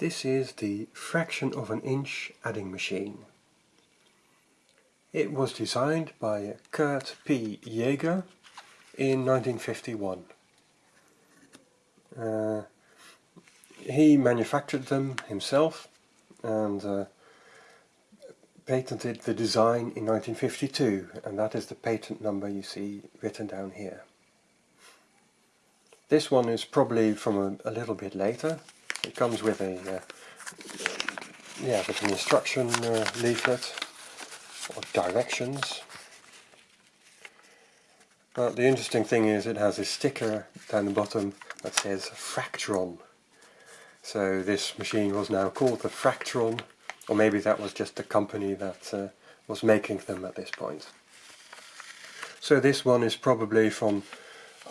This is the fraction of an inch adding machine. It was designed by Kurt P. Jaeger in 1951. Uh, he manufactured them himself and uh, patented the design in 1952 and that is the patent number you see written down here. This one is probably from a, a little bit later it comes with a uh, yeah, with an instruction uh, leaflet or directions. But the interesting thing is it has a sticker down the bottom that says Fractron. So this machine was now called the Fractron, or maybe that was just the company that uh, was making them at this point. So this one is probably from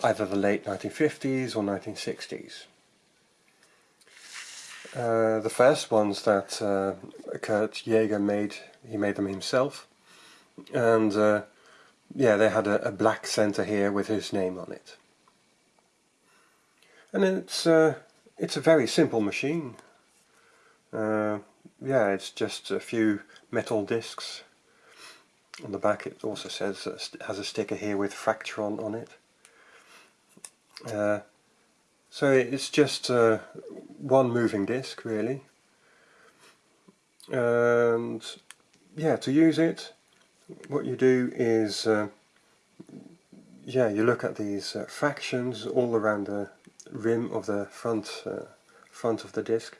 either the late 1950s or 1960s. Uh, the first ones that uh, Kurt Jaeger made, he made them himself. And uh, yeah, they had a, a, black center here with his name on it. And it's uh, it's a very simple machine. Uh, yeah, it's just a few metal discs. On the back it also says has a sticker here with Fractron on it. So it's just uh, one moving disc really. And yeah, to use it, what you do is, uh, yeah, you look at these uh, fractions all around the rim of the front, uh, front of the disc.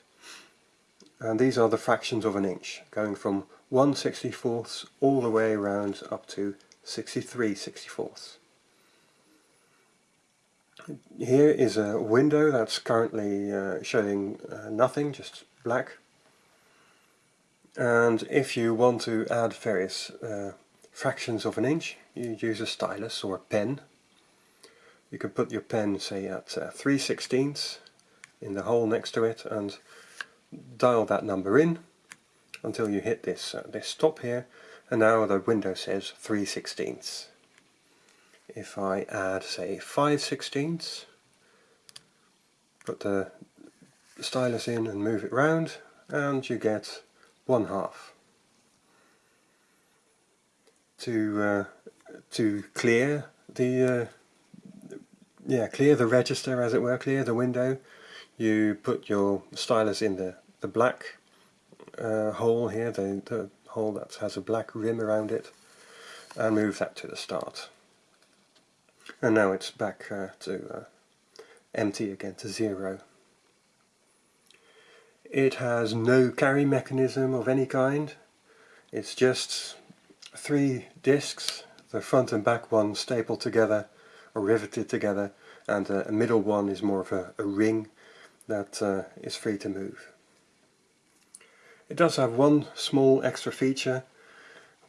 And these are the fractions of an inch, going from 1 64th all the way around up to 63 64ths. Here is a window that's currently uh, showing uh, nothing, just black. And if you want to add various uh, fractions of an inch, you use a stylus or a pen. You can put your pen, say, at uh, 3 16ths in the hole next to it and dial that number in until you hit this, uh, this stop here and now the window says 3 16ths if I add say 5 sixteenths, put the stylus in and move it round and you get one half. To uh, to clear the uh, yeah clear the register as it were, clear the window, you put your stylus in the the black uh, hole here, the, the hole that has a black rim around it, and move that to the start and now it's back uh, to uh, empty again to zero. It has no carry mechanism of any kind, it's just three discs, the front and back one stapled together or riveted together and uh, a middle one is more of a, a ring that uh, is free to move. It does have one small extra feature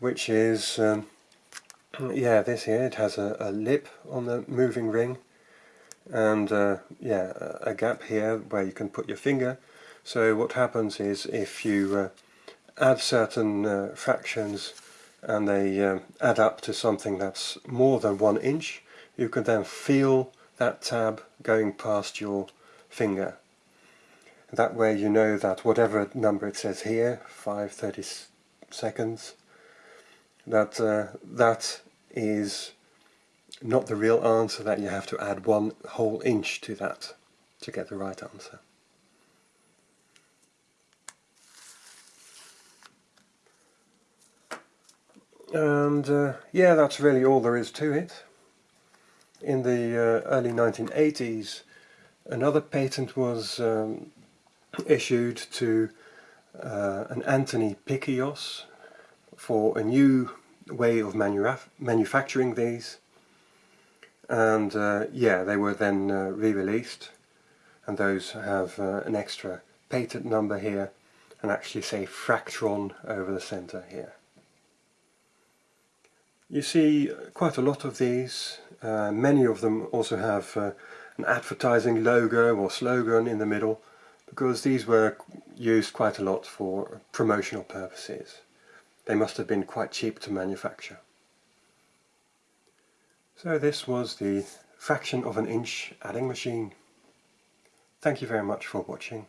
which is um, yeah, this here, it has a, a lip on the moving ring and uh, yeah, a gap here where you can put your finger. So what happens is if you uh, add certain uh, fractions and they uh, add up to something that's more than one inch, you can then feel that tab going past your finger. That way you know that whatever number it says here, 530 seconds, that uh, that is not the real answer that you have to add one whole inch to that to get the right answer. And uh, yeah, that's really all there is to it. In the uh, early 1980s, another patent was um, issued to uh, an Anthony Pikios for a new way of manufacturing these and uh, yeah they were then uh, re-released and those have uh, an extra patent number here and actually say Fractron over the center here. You see quite a lot of these, uh, many of them also have uh, an advertising logo or slogan in the middle because these were used quite a lot for promotional purposes. They must have been quite cheap to manufacture. So this was the fraction of an inch adding machine. Thank you very much for watching.